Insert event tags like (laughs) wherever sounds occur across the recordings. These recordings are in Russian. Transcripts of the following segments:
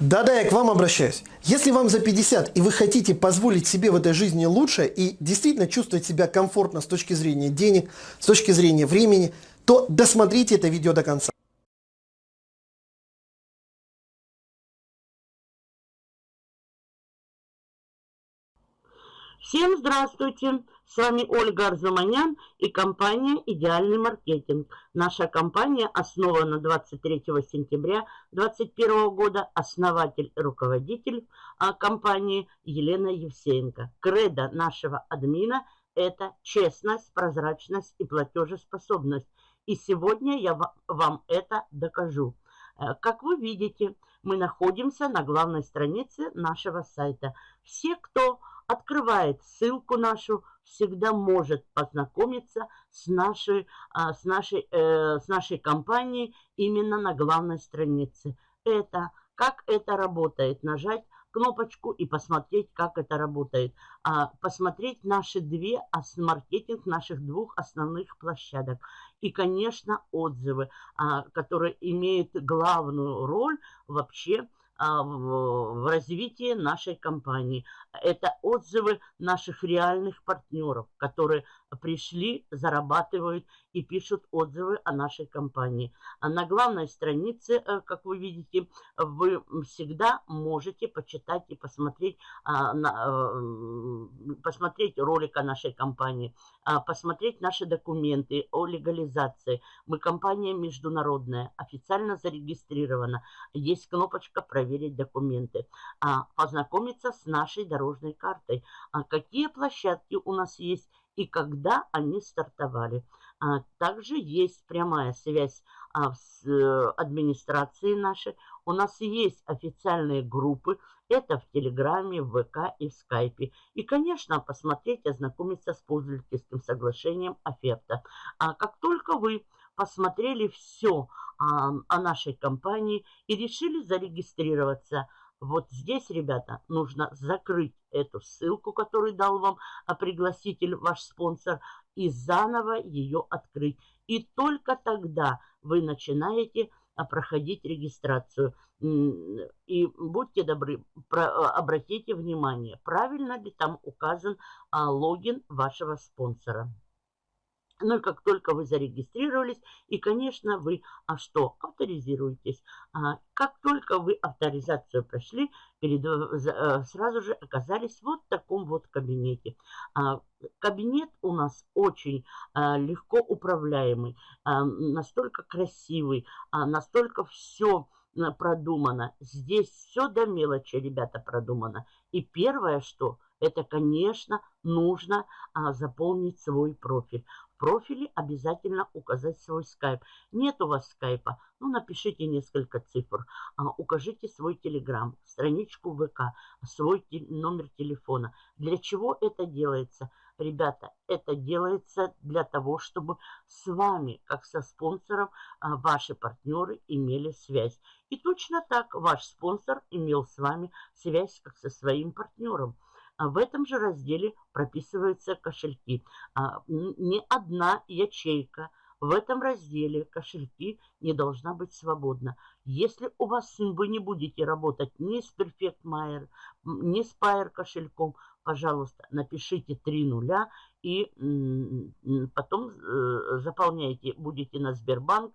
Да-да, я к вам обращаюсь. Если вам за 50 и вы хотите позволить себе в этой жизни лучше и действительно чувствовать себя комфортно с точки зрения денег, с точки зрения времени, то досмотрите это видео до конца. Всем здравствуйте! С вами Ольга Арзуманян и компания «Идеальный маркетинг». Наша компания основана 23 сентября 2021 года. Основатель руководитель а, компании Елена Евсеенко. Кредо нашего админа – это честность, прозрачность и платежеспособность. И сегодня я вам это докажу. Э, как вы видите, мы находимся на главной странице нашего сайта. Все, кто открывает ссылку нашу, всегда может познакомиться с нашей, а, с нашей, э, с нашей компанией именно на главной странице. Это, как это работает, нажать кнопочку и посмотреть, как это работает. А, посмотреть наши две, маркетинг наших двух основных площадок. И, конечно, отзывы, а, которые имеют главную роль вообще в развитии нашей компании. Это отзывы наших реальных партнеров, которые пришли, зарабатывают и пишут отзывы о нашей компании. А на главной странице, э, как вы видите, вы всегда можете почитать и посмотреть, а, э, посмотреть ролик о нашей компании, посмотреть наши документы о легализации. Мы компания международная, официально зарегистрирована. Есть кнопочка «Проверить документы, а, познакомиться с нашей дорожной картой, а, какие площадки у нас есть и когда они стартовали. А, также есть прямая связь а, с э, администрацией нашей. У нас есть официальные группы, это в Телеграме, в ВК и в Скайпе. И, конечно, посмотреть, ознакомиться с пользовательским соглашением оферта. А как только вы посмотрели все а, о нашей компании и решили зарегистрироваться. Вот здесь, ребята, нужно закрыть эту ссылку, которую дал вам а, пригласитель, ваш спонсор, и заново ее открыть. И только тогда вы начинаете а, проходить регистрацию. И будьте добры, обратите внимание, правильно ли там указан логин вашего спонсора. Ну и как только вы зарегистрировались, и, конечно, вы а что, авторизируетесь. А, как только вы авторизацию прошли, перед, а, сразу же оказались вот в таком вот кабинете. А, кабинет у нас очень а, легко управляемый, а, настолько красивый, а, настолько все продумано. Здесь все до мелочи, ребята, продумано. И первое, что это, конечно, нужно а, заполнить свой профиль профиле обязательно указать свой скайп. Нет у вас скайпа? Ну, напишите несколько цифр. А, укажите свой телеграм, страничку ВК, свой те, номер телефона. Для чего это делается? Ребята, это делается для того, чтобы с вами, как со спонсором, а, ваши партнеры имели связь. И точно так ваш спонсор имел с вами связь, как со своим партнером. А в этом же разделе прописываются кошельки. А, не одна ячейка в этом разделе кошельки не должна быть свободна. Если у вас вы не будете работать ни с Perfect Mayer, ни с Pair кошельком, пожалуйста, напишите три нуля и потом э, заполняйте, будете на Сбербанк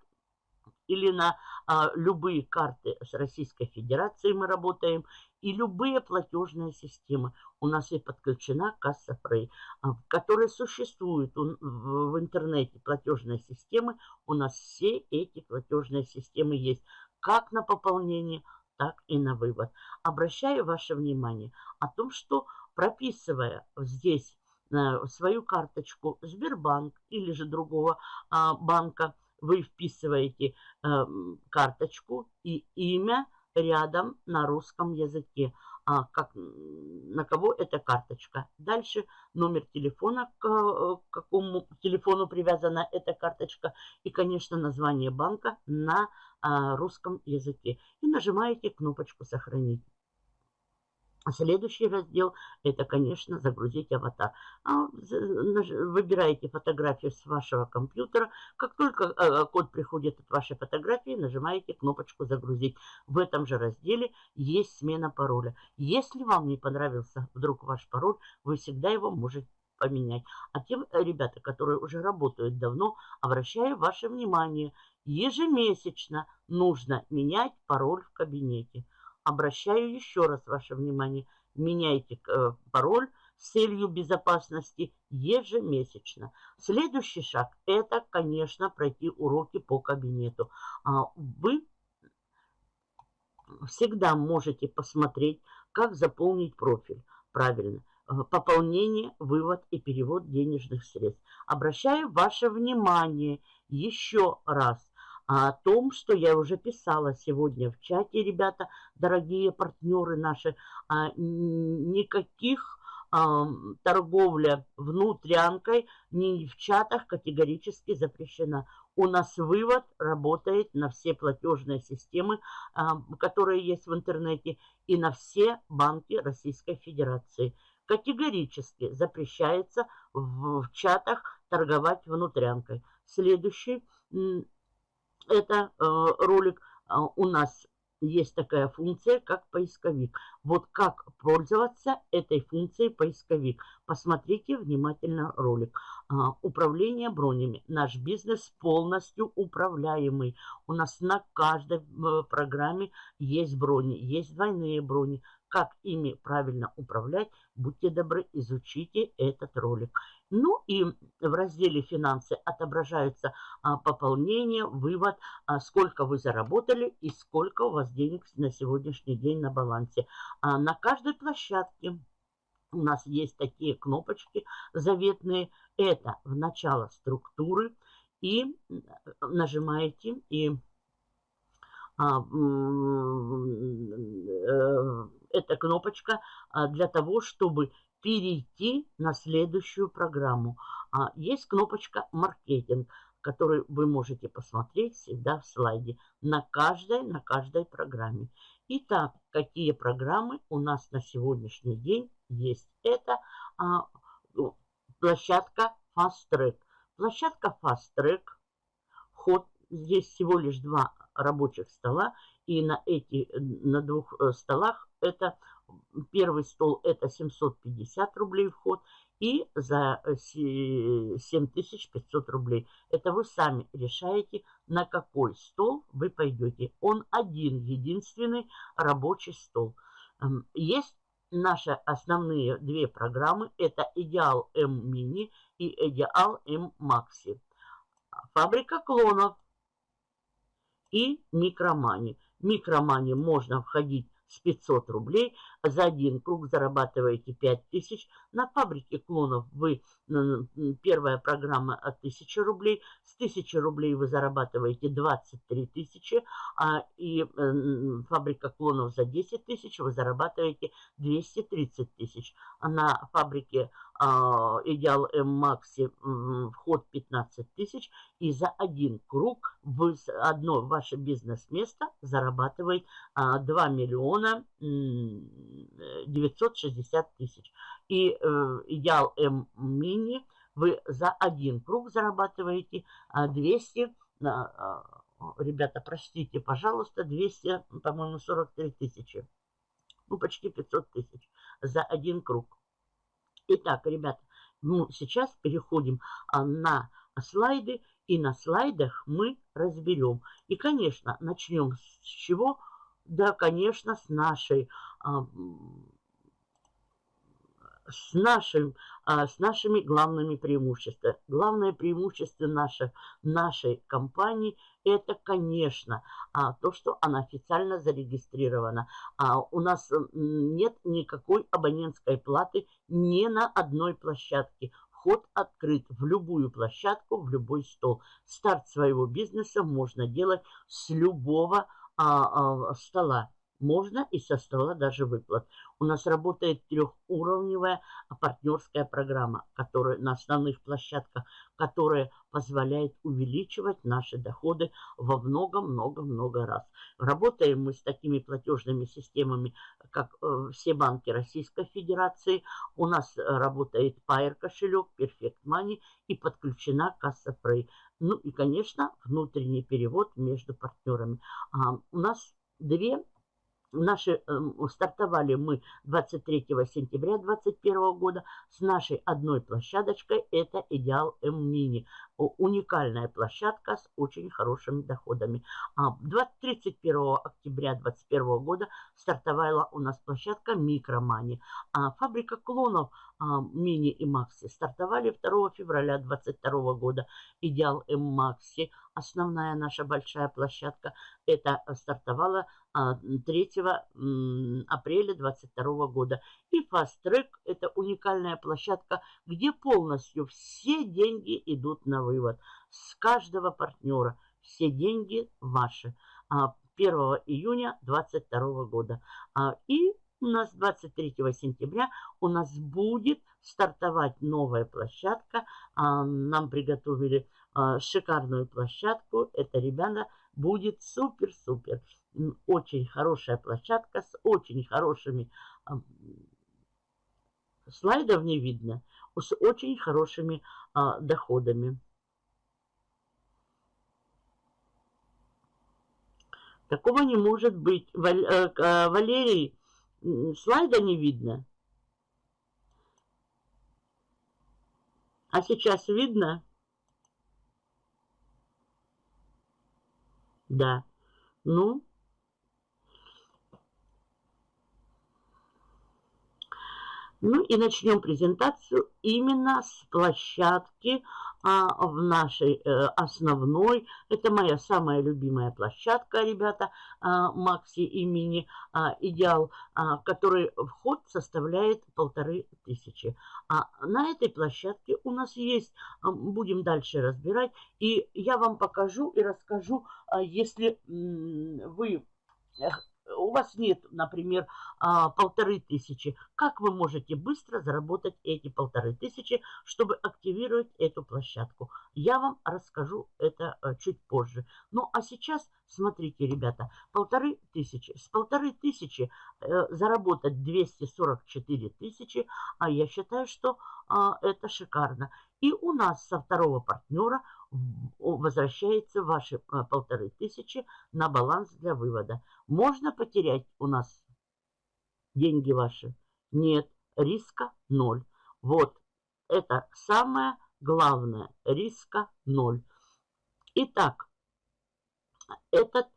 или на а, любые карты с Российской Федерацией мы работаем, и любые платежные системы. У нас и подключена касса Frey, а, которая существует в интернете платежные системы. У нас все эти платежные системы есть, как на пополнение, так и на вывод. Обращаю ваше внимание о том, что прописывая здесь э, свою карточку Сбербанк или же другого а, банка, вы вписываете э, карточку и имя рядом на русском языке. а, как, на кого эта карточка. Дальше номер телефона, к, к какому телефону привязана эта карточка. И, конечно, название банка на а, русском языке. И нажимаете кнопочку «Сохранить». Следующий раздел – это, конечно, загрузить аватар. А, выбираете фотографию с вашего компьютера. Как только э, код приходит от вашей фотографии, нажимаете кнопочку «Загрузить». В этом же разделе есть смена пароля. Если вам не понравился вдруг ваш пароль, вы всегда его можете поменять. А тем э, ребята, которые уже работают давно, обращаю ваше внимание, ежемесячно нужно менять пароль в кабинете. Обращаю еще раз ваше внимание. Меняйте э, пароль с целью безопасности ежемесячно. Следующий шаг – это, конечно, пройти уроки по кабинету. А, вы всегда можете посмотреть, как заполнить профиль. Правильно. Э, пополнение, вывод и перевод денежных средств. Обращаю ваше внимание еще раз о том, что я уже писала сегодня в чате, ребята, дорогие партнеры наши, а, никаких а, торговля внутрянкой ни в чатах категорически запрещена. У нас вывод работает на все платежные системы, а, которые есть в интернете, и на все банки Российской Федерации. Категорически запрещается в чатах торговать внутрянкой. Следующий это э, ролик, э, у нас есть такая функция, как поисковик. Вот как пользоваться этой функцией поисковик. Посмотрите внимательно ролик. А, управление бронями. Наш бизнес полностью управляемый. У нас на каждой э, программе есть брони, есть двойные брони. Как ими правильно управлять, будьте добры, изучите этот ролик. Ну и в разделе «Финансы» отображаются а, пополнение, вывод, а, сколько вы заработали и сколько у вас денег на сегодняшний день на балансе. А на каждой площадке у нас есть такие кнопочки заветные. Это в начало структуры. И нажимаете, и эта кнопочка а, для того, чтобы перейти на следующую программу. А, есть кнопочка «Маркетинг», которую вы можете посмотреть всегда в слайде на каждой, на каждой программе. Итак, какие программы у нас на сегодняшний день есть? Это а, ну, площадка Fast Track. Площадка Fast Track, вход, здесь всего лишь два рабочих стола, и на эти, на двух э, столах это Первый стол это 750 рублей вход и за 7500 рублей. Это вы сами решаете, на какой стол вы пойдете. Он один, единственный рабочий стол. Эм, есть наши основные две программы. Это Идеал М Мини и Идеал М Макси. Фабрика клонов и Микромани. Микромани можно входить с 500 рублей. За один круг зарабатываете 5000. На фабрике клонов вы первая программа от 1000 рублей. С 1000 рублей вы зарабатываете 23 тысячи. А, и фабрика клонов за 10 тысяч вы зарабатываете 230 тысяч. А на фабрике а, Идеал М Макси вход 15 тысяч. И за один круг вы, одно ваше бизнес-место зарабатывает 2 миллиона 960 тысяч. И э, Идеал М Мини вы за один круг зарабатываете 200, ребята, простите, пожалуйста, 200, по-моему, 43 тысячи. Ну, почти 500 тысяч за один круг. Итак, ребята, ну, сейчас переходим а, на слайды. И на слайдах мы разберем. И, конечно, начнем с чего? Да, конечно, с нашей а, с, нашим, а, с нашими главными преимуществами. Главное преимущество нашей, нашей компании – это, конечно, а, то, что она официально зарегистрирована. А у нас нет никакой абонентской платы ни на одной площадке. Вход открыт в любую площадку, в любой стол. Старт своего бизнеса можно делать с любого а, а, стола. Можно и со стола даже выплат. У нас работает трехуровневая партнерская программа, которая на основных площадках, которая позволяет увеличивать наши доходы во много-много-много раз. Работаем мы с такими платежными системами, как э, все банки Российской Федерации. У нас работает Pair кошелек, Perfect Money и подключена касса Prey. Ну и, конечно, внутренний перевод между партнерами. А, у нас две Наши, э, стартовали мы 23 сентября 2021 года с нашей одной площадочкой. Это Идеал М-Мини. Уникальная площадка с очень хорошими доходами. 31 а, октября 2021 года стартовала у нас площадка Микромани. А фабрика клонов а, Мини и Макси стартовали 2 февраля 2022 года. Идеал М-Макси, основная наша большая площадка, это стартовала 3 а, апреля 2022 года. И Fast Track – это уникальная площадка, где полностью все деньги идут на вывод. С каждого партнера все деньги ваши. 1 а, июня 2022 года. А, и у нас 23 сентября у нас будет стартовать новая площадка. Нам приготовили шикарную площадку. Это, ребята, будет супер-супер очень хорошая площадка с очень хорошими слайдов не видно, с очень хорошими а, доходами. Такого не может быть. Э, э, Валерий, слайда не видно. А сейчас видно? Да. Ну, Ну и начнем презентацию именно с площадки а, в нашей а, основной. Это моя самая любимая площадка, ребята, а, Макси и Мини а, Идеал, а, который вход составляет полторы тысячи. А на этой площадке у нас есть, а, будем дальше разбирать, и я вам покажу и расскажу, а, если вы у вас нет, например, а, полторы тысячи, как вы можете быстро заработать эти полторы тысячи, чтобы активировать эту площадку? Я вам расскажу это э, чуть позже. Ну, а сейчас, смотрите, ребята, полторы тысячи. С полторы тысячи э, заработать 244 тысячи, а я считаю, что а, это шикарно. И у нас со второго партнера возвращается ваши а, полторы тысячи на баланс для вывода. Можно потерять у нас деньги ваши? Нет, риска ноль. Вот, это самое главное, риска ноль. Итак, этот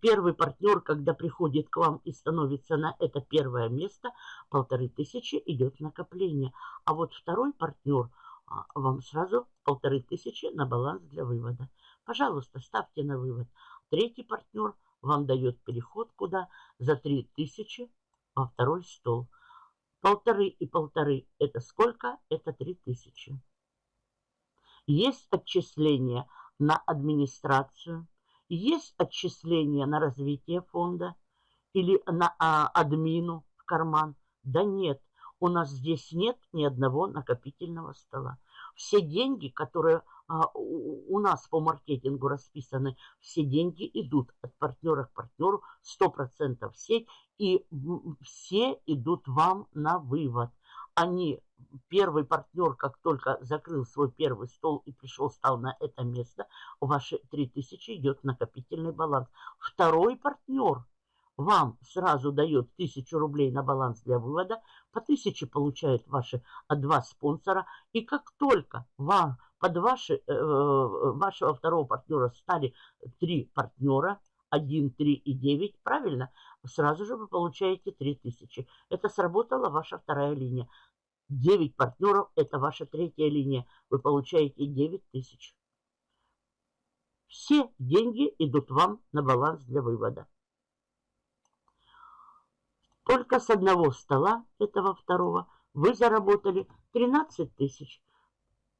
первый партнер, когда приходит к вам и становится на это первое место, полторы тысячи идет накопление. А вот второй партнер – вам сразу полторы тысячи на баланс для вывода. Пожалуйста, ставьте на вывод. Третий партнер вам дает переход куда? За три тысячи во второй стол. Полторы и полторы – это сколько? Это три тысячи. Есть отчисления на администрацию, есть отчисления на развитие фонда или на а, админу в карман. Да нет, у нас здесь нет ни одного накопительного стола. Все деньги, которые а, у, нас по маркетингу расписаны, все деньги идут от партнера к партнеру 100% в сеть, и все идут вам на вывод. Они, первый партнер, как только закрыл свой первый стол и пришел, стал на это место, ваши 3000 идет накопительный баланс. Второй партнер – вам сразу дает 1000 рублей на баланс для вывода, по 1000 получают ваши два спонсора. И как только вам под ваши, э, вашего второго партнера стали три партнера, 1, 3 и 9, правильно? Сразу же вы получаете 3000. Это сработала ваша вторая линия. 9 партнеров – это ваша третья линия. Вы получаете 9000. Все деньги идут вам на баланс для вывода. Только с одного стола, этого второго, вы заработали 13 тысяч.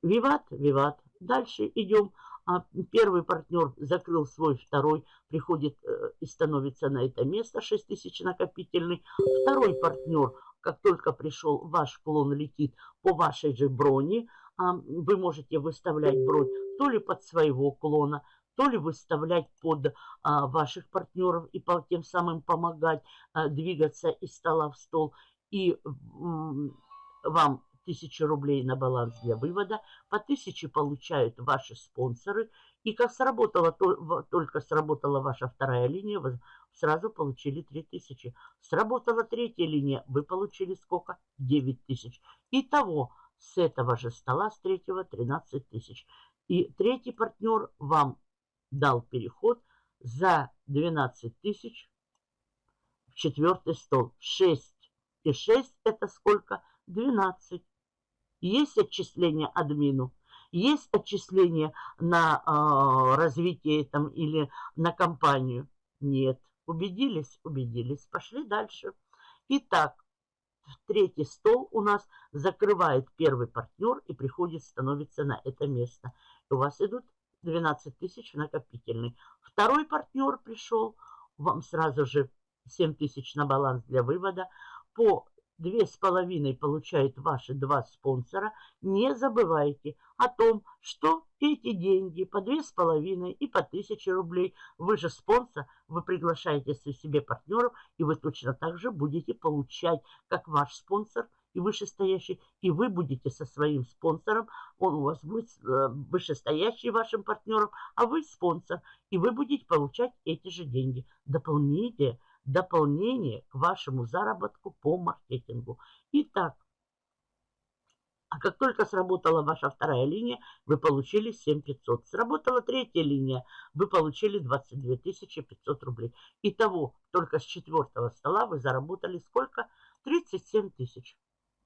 Виват, виват. Дальше идем. А первый партнер закрыл свой, второй приходит э, и становится на это место, 6 тысяч накопительный. Второй партнер, как только пришел, ваш клон летит по вашей же броне, а, вы можете выставлять бронь то ли под своего клона, то ли выставлять под а, ваших партнеров и по, тем самым помогать а, двигаться из стола в стол. И м, вам 1000 рублей на баланс для вывода, по 1000 получают ваши спонсоры. И как сработала, только сработала ваша вторая линия, вы сразу получили 3000. Сработала третья линия, вы получили сколько? 9000. Итого с этого же стола, с третьего, 13 тысяч. И третий партнер вам дал переход за 12 тысяч в четвертый стол. 6 и 6 это сколько? 12. Есть отчисление админу, есть отчисление на э, развитие там или на компанию. Нет. Убедились? Убедились. Пошли дальше. Итак, третий стол у нас закрывает первый партнер и приходит, становится на это место. у вас идут 12 тысяч накопительный. Второй партнер пришел, вам сразу же 7 тысяч на баланс для вывода. По две с половиной получают ваши два спонсора, не забывайте о том, что эти деньги по две с половиной и по тысяче рублей, вы же спонсор, вы приглашаете себе партнеров, и вы точно так же будете получать, как ваш спонсор и вышестоящий, и вы будете со своим спонсором, он у вас будет э, вышестоящий вашим партнером, а вы спонсор, и вы будете получать эти же деньги. Дополните дополнение к вашему заработку по маркетингу. Итак, а как только сработала ваша вторая линия, вы получили 7500. Сработала третья линия, вы получили 22 500 рублей. Итого, только с четвертого стола вы заработали сколько? 37 тысяч.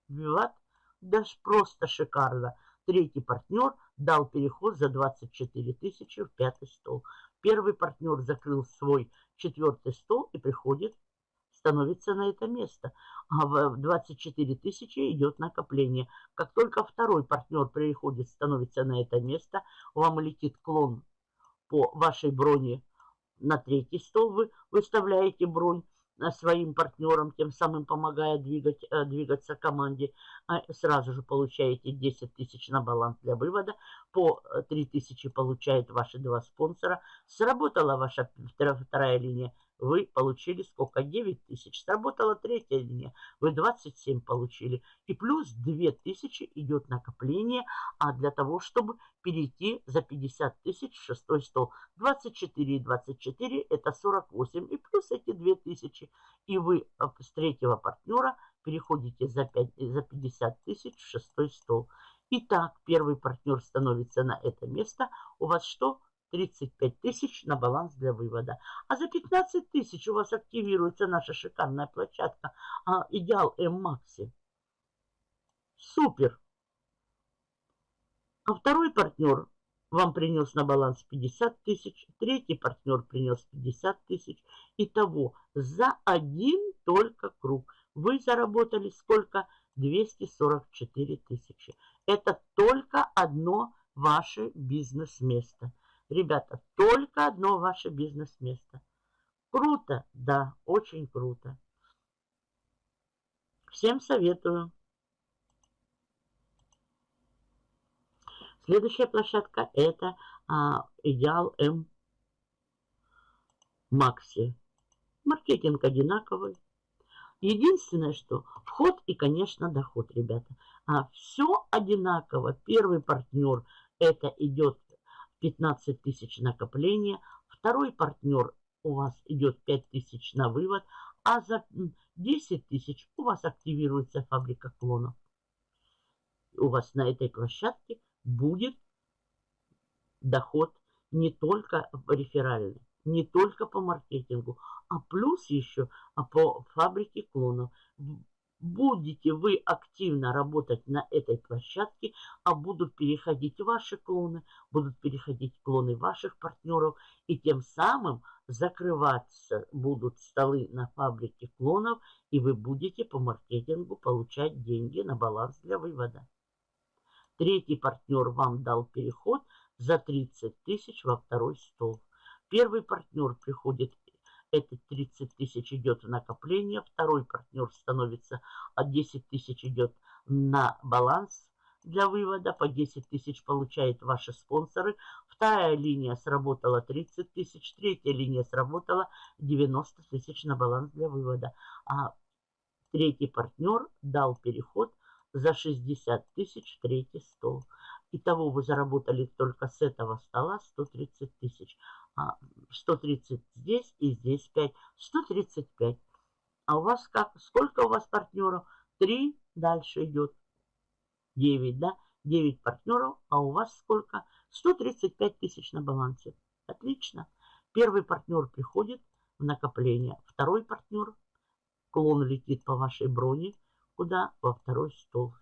Виват, даже просто шикарно. Третий партнер дал переход за 24 тысячи в пятый стол. Первый партнер закрыл свой четвертый стол и приходит, становится на это место. А в 24 тысячи идет накопление. Как только второй партнер приходит, становится на это место, вам летит клон по вашей броне на третий стол, вы выставляете бронь своим партнерам, тем самым помогая двигать, э, двигаться команде. А сразу же получаете 10 тысяч на баланс для вывода. По 3 э, тысячи получают ваши два спонсора. Сработала ваша вторая линия вы получили сколько? 9 тысяч. Сработала третья линия, вы 27 получили. И плюс 2 тысячи идет накопление, а для того, чтобы перейти за 50 тысяч в шестой стол. 24 и 24 это 48. И плюс эти 2 тысячи. И вы э, с третьего партнера переходите за, 5, за 50 тысяч в шестой стол. Итак, первый партнер становится на это место. У вас что? 35 тысяч на баланс для вывода. А за 15 тысяч у вас активируется наша шикарная площадка а, Идеал М-Макси. Супер! А второй партнер вам принес на баланс 50 тысяч, третий партнер принес 50 тысяч. Итого за один только круг вы заработали сколько? 244 тысячи. Это только одно ваше бизнес-место. Ребята, только одно ваше бизнес-место. Круто? Да, очень круто. Всем советую. Следующая площадка это а, Идеал М Макси. Маркетинг одинаковый. Единственное, что вход и, конечно, доход, ребята. А все одинаково. Первый партнер это идет 15 тысяч накопления. Второй партнер у вас идет 5 тысяч на вывод, а за 10 тысяч у вас активируется фабрика клонов. У вас на этой площадке будет доход не только реферальный, не только по маркетингу, а плюс еще а по фабрике клонов будете вы активно работать на этой площадке, а будут переходить ваши клоны, будут переходить клоны ваших партнеров, и тем самым закрываться будут столы на фабрике клонов, и вы будете по маркетингу получать деньги на баланс для вывода. Третий партнер вам дал переход за 30 тысяч во второй стол. Первый партнер приходит, эти 30 тысяч идет в накопление, второй партнер становится, а 10 тысяч идет на баланс для вывода, по 10 тысяч получают ваши спонсоры, вторая линия сработала 30 тысяч, третья линия сработала 90 тысяч на баланс для вывода, а третий партнер дал переход за 60 тысяч третий стол. Итого вы заработали только с этого стола 130 тысяч. 130 а, здесь и здесь 5. 135. А у вас как? Сколько у вас партнеров? 3. Дальше идет 9, да? 9 партнеров. А у вас сколько? 135 тысяч на балансе. Отлично. Первый партнер приходит в накопление. Второй партнер, клон летит по вашей броне. Куда? Во второй стол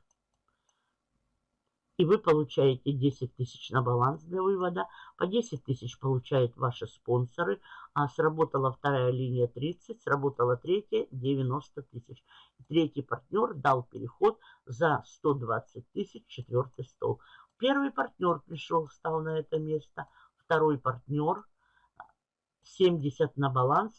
и вы получаете 10 тысяч на баланс для вывода. По 10 тысяч получают ваши спонсоры. А сработала вторая линия 30, сработала третья 90 тысяч. Третий партнер дал переход за 120 тысяч, четвертый стол. Первый партнер пришел, встал на это место. Второй партнер 70 на баланс.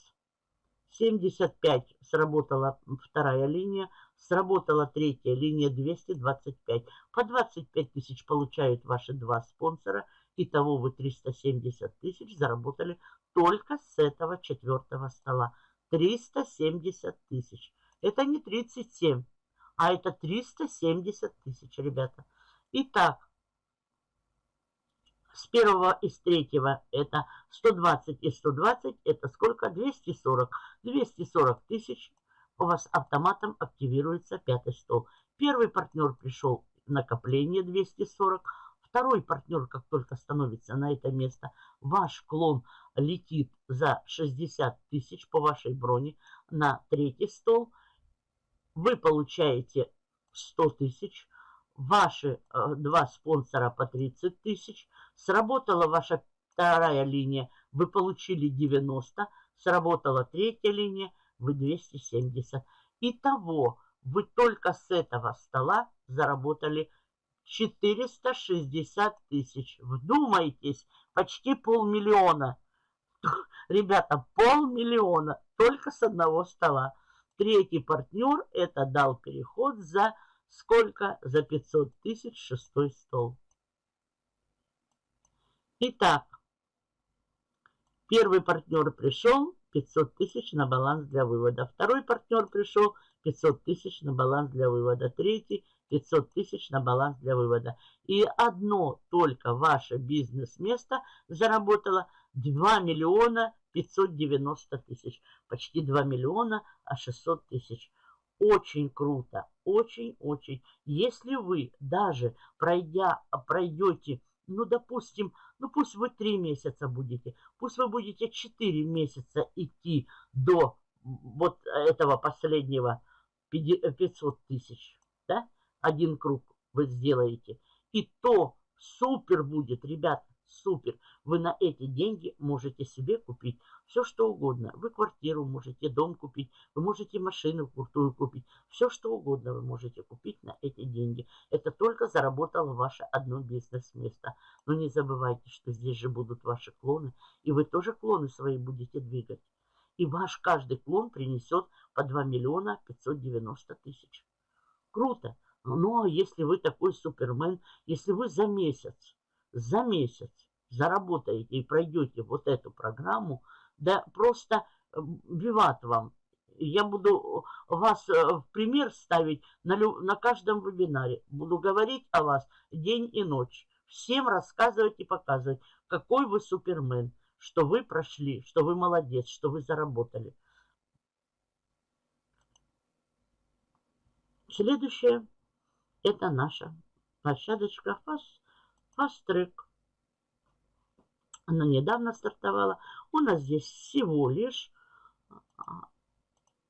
75 сработала вторая линия, Сработала третья линия 225. По 25 тысяч получают ваши два спонсора. Итого вы 370 тысяч заработали только с этого четвертого стола. 370 тысяч. Это не 37, а это 370 тысяч, ребята. Итак, с первого и с третьего это 120 и 120, это сколько? 240. 240 тысяч у вас автоматом активируется пятый стол. Первый партнер пришел накопление 240. Второй партнер, как только становится на это место, ваш клон летит за 60 тысяч по вашей броне на третий стол. Вы получаете 100 тысяч. Ваши э, два спонсора по 30 тысяч. Сработала ваша вторая линия, вы получили 90. Сработала третья линия, вы 270. Итого вы только с этого стола заработали 460 тысяч. Вдумайтесь, почти полмиллиона. (laughs) Ребята, полмиллиона только с одного стола. Третий партнер это дал переход за сколько? За 500 тысяч шестой стол. Итак, первый партнер пришел, 500 тысяч на баланс для вывода. Второй партнер пришел 500 тысяч на баланс для вывода. Третий 500 тысяч на баланс для вывода. И одно только ваше бизнес-место заработало 2 миллиона 590 тысяч. Почти 2 миллиона, а 600 тысяч. Очень круто, очень-очень. Если вы даже пройдя, пройдете ну, допустим, ну пусть вы три месяца будете, пусть вы будете четыре месяца идти до вот этого последнего 500 тысяч, да, один круг вы сделаете, и то супер будет, ребята, супер. Вы на эти деньги можете себе купить все, что угодно. Вы квартиру можете, дом купить, вы можете машину крутую купить. Все, что угодно вы можете купить на эти деньги. Это только заработало ваше одно бизнес-место. Но не забывайте, что здесь же будут ваши клоны, и вы тоже клоны свои будете двигать. И ваш каждый клон принесет по 2 миллиона 590 тысяч. Круто. Но если вы такой супермен, если вы за месяц за месяц заработаете и пройдете вот эту программу, да просто э, виват вам. Я буду вас э, в пример ставить на, на каждом вебинаре. Буду говорить о вас день и ночь. Всем рассказывать и показывать, какой вы супермен, что вы прошли, что вы молодец, что вы заработали. Следующее – это наша площадочка FAST Фастрек. Она недавно стартовала. У нас здесь всего лишь а,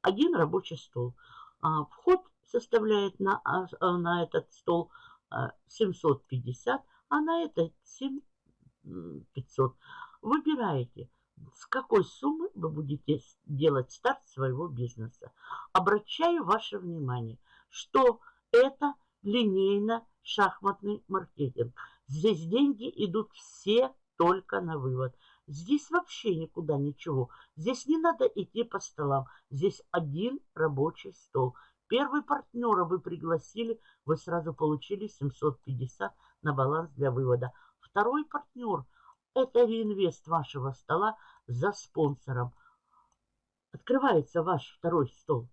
один рабочий стол. А, вход составляет на, а, на этот стол 750, а на этот 7500. Выбираете, с какой суммы вы будете делать старт своего бизнеса. Обращаю ваше внимание, что это линейно шахматный маркетинг. Здесь деньги идут все только на вывод. Здесь вообще никуда ничего. Здесь не надо идти по столам. Здесь один рабочий стол. Первый партнера вы пригласили, вы сразу получили 750 на баланс для вывода. Второй партнер – это реинвест вашего стола за спонсором. Открывается ваш второй стол,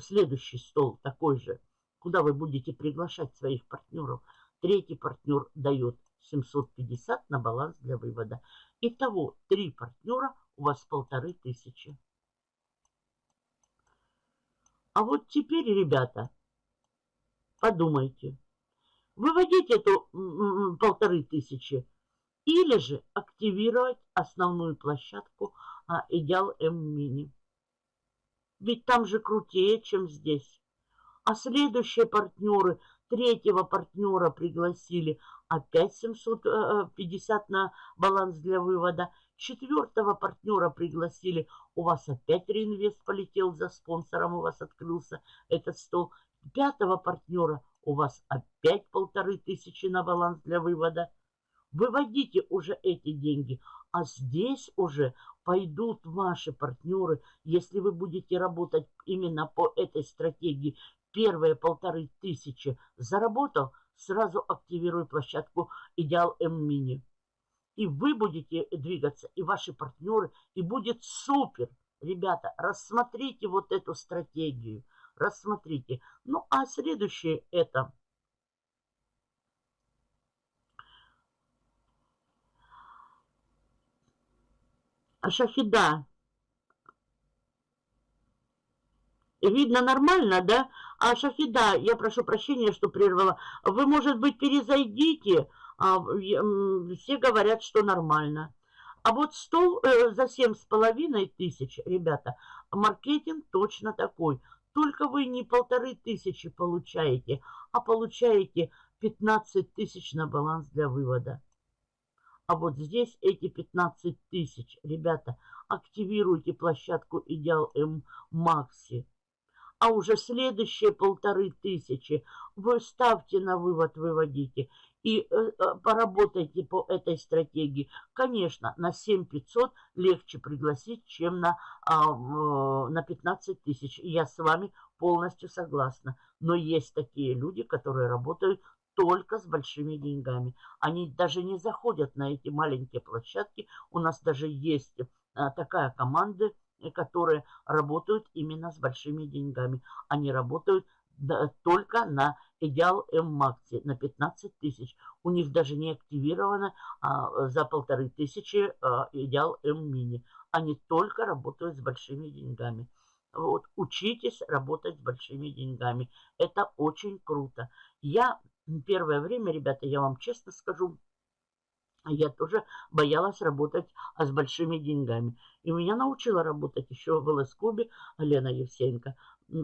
следующий стол такой же, куда вы будете приглашать своих партнеров. Третий партнер дает 750 на баланс для вывода. Итого три партнера у вас полторы тысячи. А вот теперь, ребята, подумайте. Выводить эту полторы тысячи или же активировать основную площадку а, Идеал М-Мини. Ведь там же крутее, чем здесь. А следующие партнеры, третьего партнера пригласили, опять 750 на баланс для вывода. Четвертого партнера пригласили, у вас опять реинвест полетел за спонсором, у вас открылся этот стол. Пятого партнера у вас опять полторы тысячи на баланс для вывода. Выводите уже эти деньги, а здесь уже пойдут ваши партнеры, если вы будете работать именно по этой стратегии. Первые полторы тысячи заработал, сразу активируй площадку Идеал М-Мини. И вы будете двигаться, и ваши партнеры, и будет супер. Ребята, рассмотрите вот эту стратегию, рассмотрите. Ну, а следующее это Шахида. Видно нормально, да? А Шахида, я прошу прощения, что прервала. Вы, может быть, перезайдите. А, все говорят, что нормально. А вот стол э, за семь с половиной тысяч, ребята, маркетинг точно такой. Только вы не полторы тысячи получаете, а получаете 15 тысяч на баланс для вывода. А вот здесь эти 15 тысяч. Ребята, активируйте площадку Идеал М Макси. А уже следующие полторы тысячи вы ставьте на вывод, выводите. И э, э поработайте по этой стратегии. Конечно, на 7500 легче пригласить, чем на, э, на 15 тысяч. Я с вами полностью согласна. Но есть такие люди, которые работают только с большими деньгами. Они даже не заходят на эти маленькие площадки. У нас даже есть а, такая команда, которые работают именно с большими деньгами. Они работают только на Идеал М-Макси на 15 тысяч. У них даже не активировано а, за полторы тысячи а, Идеал М-Мини. Они только работают с большими деньгами. Вот, учитесь работать с большими деньгами. Это очень круто. Я Первое время, ребята, я вам честно скажу, я тоже боялась работать а с большими деньгами. И меня научила работать еще в ЛС-клубе Лена Евсеенко.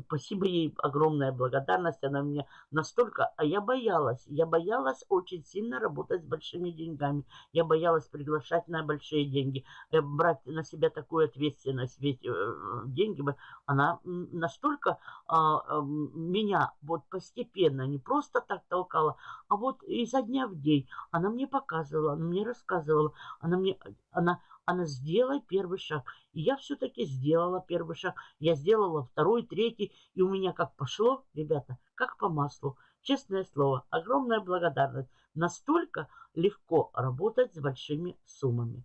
Спасибо ей, огромная благодарность. Она мне настолько... А я боялась. Я боялась очень сильно работать с большими деньгами. Я боялась приглашать на большие деньги. Э, брать на себя такую ответственность. Ведь э, деньги, она настолько а, меня вот постепенно, не просто так толкала, а вот изо дня в день. Она мне показывала, она мне рассказывала. Она мне... Она, она сделай первый шаг. И я все-таки сделала первый шаг. Я сделала второй, третий. И у меня как пошло, ребята, как по маслу. Честное слово, огромная благодарность. Настолько легко работать с большими суммами.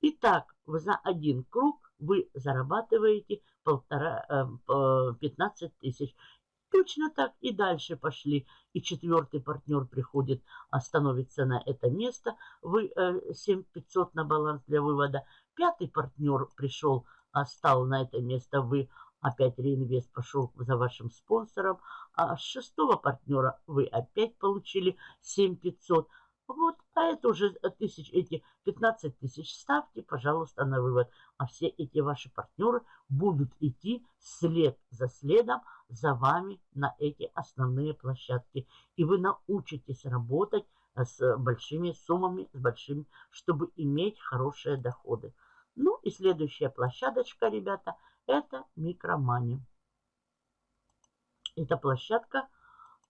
Итак, за один круг вы зарабатываете полтора, 15 э, тысяч. Точно так и дальше пошли. И четвертый партнер приходит, остановится на это место. Вы 7500 э, на баланс для вывода. Пятый партнер пришел, стал на это место. Вы опять реинвест пошел за вашим спонсором. А с шестого партнера вы опять получили 7500. Вот, а это уже тысяч, эти 15 тысяч ставьте, пожалуйста, на вывод. А все эти ваши партнеры будут идти след за следом за вами на эти основные площадки. И вы научитесь работать с большими суммами, с большими, чтобы иметь хорошие доходы. Ну и следующая площадочка, ребята, это микромани. Эта площадка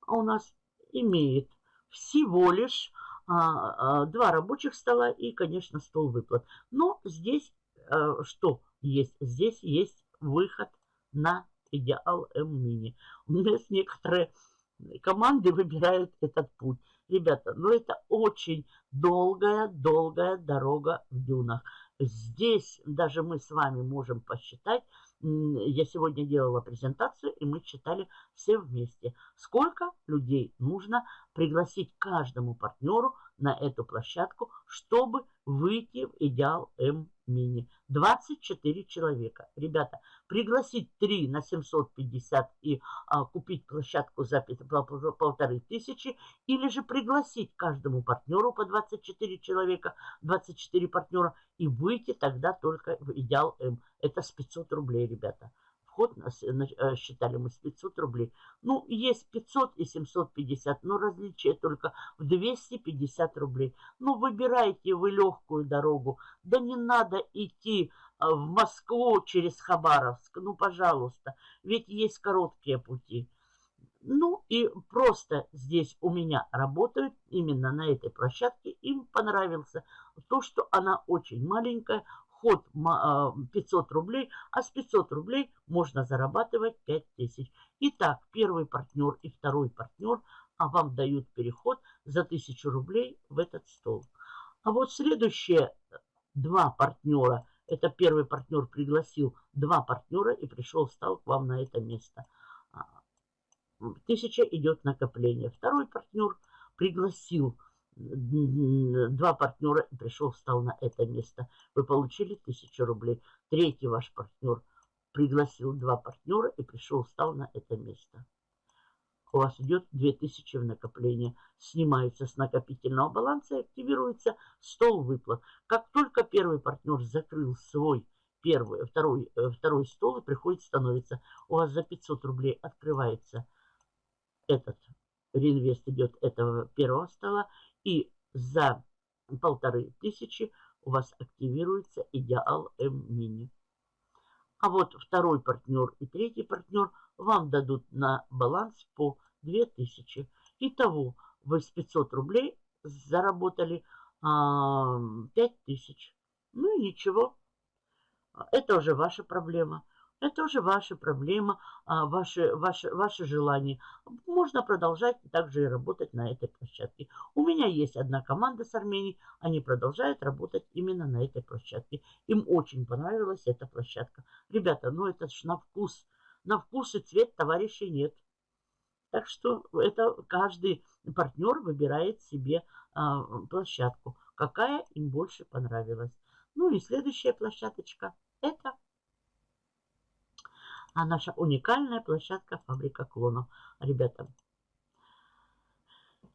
у нас имеет всего лишь два рабочих стола и, конечно, стол выплат. Но здесь а, что есть? Здесь есть выход на идеал М-мини. У меня некоторые команды выбирают этот путь. Ребята, ну это очень долгая-долгая дорога в дюнах. Здесь даже мы с вами можем посчитать, я сегодня делала презентацию, и мы читали все вместе, сколько людей нужно пригласить каждому партнеру на эту площадку, чтобы выйти в идеал М-мини. 24 человека. Ребята, пригласить 3 на 750 и а, купить площадку за полторы тысячи, или же пригласить каждому партнеру по 24 человека, 24 партнера, и выйти тогда только в идеал М. Это с 500 рублей, ребята вход нас, э, считали мы с 500 рублей. Ну, есть 500 и 750, но различие только в 250 рублей. Ну, выбирайте вы легкую дорогу. Да не надо идти э, в Москву через Хабаровск. Ну, пожалуйста, ведь есть короткие пути. Ну и просто здесь у меня работают именно на этой площадке. Им понравился то, что она очень маленькая, вход 500 а, рублей, а с 500 рублей можно зарабатывать 5000. Итак, первый партнер и второй партнер а вам дают переход за 1000 рублей в этот стол. А вот следующие два партнера, это первый партнер пригласил два партнера и пришел, стал к вам на это место. А, тысяча идет накопление. Второй партнер пригласил два партнера и пришел, встал на это место. Вы получили тысячу рублей. Третий ваш партнер пригласил два партнера и пришел, встал на это место. У вас идет 2000 в накопление. Снимаются с накопительного баланса и активируется стол выплат. Как только первый партнер закрыл свой первый, второй, э, второй стол и приходит, становится, у вас за 500 рублей открывается этот реинвест идет этого первого стола и за полторы тысячи у вас активируется идеал М-мини. А вот второй партнер и третий партнер вам дадут на баланс по 2000. Итого вы с 500 рублей заработали а, 5000. Ну и ничего. Это уже ваша проблема. Это уже ваша проблема, а, ваши, ваши, ваши желания. Можно продолжать также и работать на этой площадке. У меня есть одна команда с Армении, они продолжают работать именно на этой площадке. Им очень понравилась эта площадка. Ребята, ну это ж на вкус. На вкус и цвет товарищей нет. Так что это каждый партнер выбирает себе а, площадку, какая им больше понравилась. Ну и следующая площадочка это а наша уникальная площадка фабрика клонов. Ребята,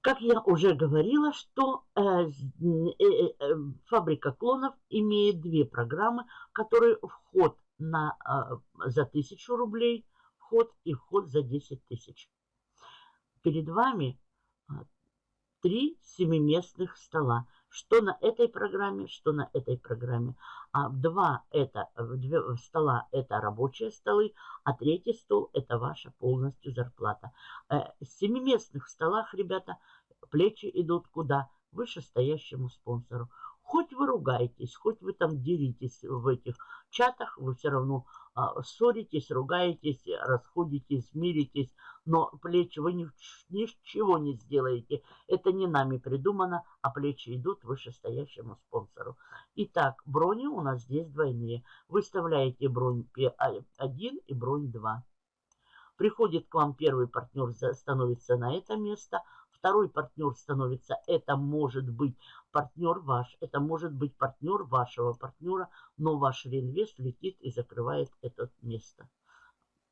как я уже говорила, что э, э, э, э, фабрика клонов имеет две программы, которые вход на, э, за 1000 рублей, вход и вход за 10 тысяч. Перед вами э, три семиместных стола что на этой программе, что на этой программе. А два это, стола это рабочие столы, а третий стол это ваша полностью зарплата. Э, с семиместных столах, ребята, плечи идут куда? Вышестоящему спонсору. Хоть вы ругаетесь, хоть вы там деритесь в этих чатах, вы все равно а, ссоритесь, ругаетесь, расходитесь, миритесь, но плечи вы ни, ничего не сделаете. Это не нами придумано, а плечи идут вышестоящему спонсору. Итак, брони у нас здесь двойные. Выставляете бронь P1 и бронь 2. Приходит к вам первый партнер, становится на это место – Второй партнер становится, это может быть партнер ваш, это может быть партнер вашего партнера, но ваш реинвест летит и закрывает это место.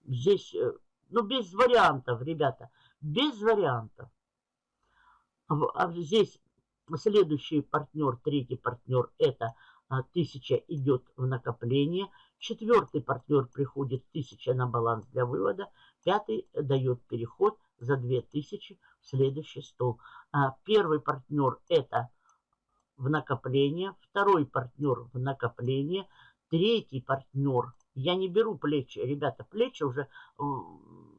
Здесь, э, ну, без вариантов, ребята, без вариантов. А здесь следующий партнер, третий партнер, это а, тысяча идет в накопление. Четвертый партнер приходит тысяча на баланс для вывода. Пятый дает переход за 2000 в следующий стол. А первый партнер это в накопление, второй партнер в накопление, третий партнер, я не беру плечи, ребята, плечи уже,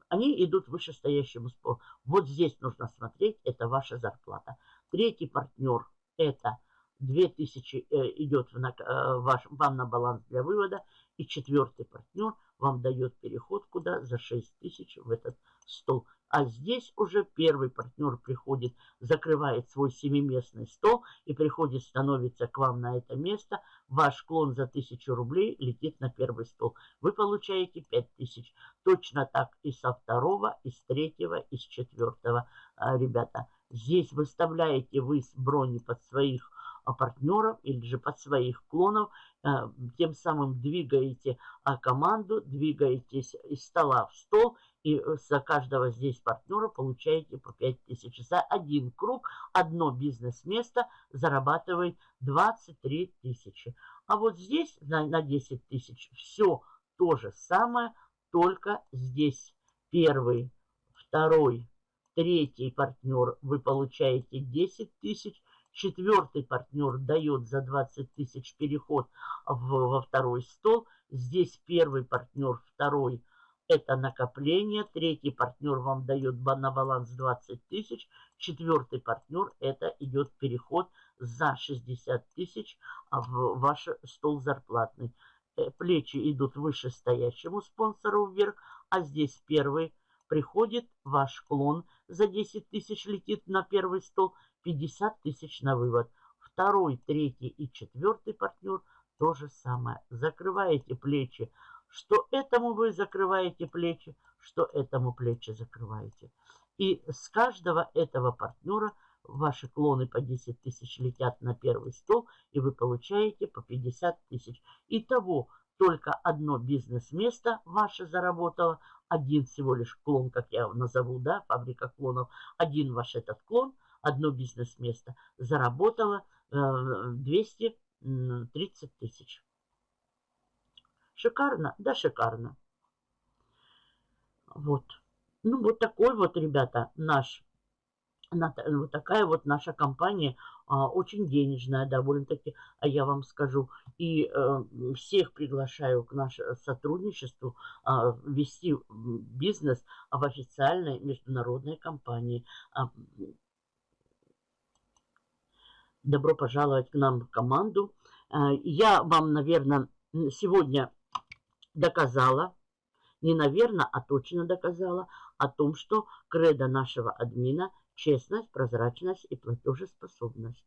они идут вышестоящему спору. Вот здесь нужно смотреть, это ваша зарплата. Третий партнер это 2000 э, идет в э, ваш, вам на баланс для вывода. И четвертый партнер вам дает переход куда? За 6000 в этот стол. А здесь уже первый партнер приходит, закрывает свой семиместный стол и приходит, становится к вам на это место. Ваш клон за 1000 рублей летит на первый стол. Вы получаете 5000. Точно так и со второго, и с третьего, и с четвертого. А, ребята, здесь выставляете вы с брони под своих а, партнеров или же под своих клонов, а, тем самым двигаете команду, двигаетесь из стола в стол и э, за каждого здесь партнера получаете по 5000. За один круг одно бизнес-место зарабатывает 23 тысячи. А вот здесь на, на 10 тысяч все то же самое, только здесь первый, второй, третий партнер вы получаете 10 тысяч, четвертый партнер дает за 20 тысяч переход в, во второй стол, здесь первый партнер, второй – это накопление. Третий партнер вам дает на баланс 20 тысяч. Четвертый партнер это идет переход за 60 тысяч в ваш стол зарплатный. Э, плечи идут выше стоящему спонсору вверх, а здесь первый приходит ваш клон за 10 тысяч летит на первый стол, 50 тысяч на вывод. Второй, третий и четвертый партнер то же самое. Закрываете плечи что этому вы закрываете плечи, что этому плечи закрываете. И с каждого этого партнера ваши клоны по 10 тысяч летят на первый стол, и вы получаете по 50 тысяч. Итого только одно бизнес-место ваше заработало, один всего лишь клон, как я назову, да, фабрика клонов, один ваш этот клон, одно бизнес-место заработало э, 230 тысяч. Шикарно? Да, шикарно. Вот. Ну, вот такой вот, ребята, наш, вот такая вот наша компания, а, очень денежная довольно-таки, а я вам скажу. И э, всех приглашаю к нашему сотрудничеству, а, вести бизнес в официальной международной компании. А, добро пожаловать к нам в команду. А, я вам, наверное, сегодня доказала, не наверное, а точно доказала о том, что кредо нашего админа – честность, прозрачность и платежеспособность.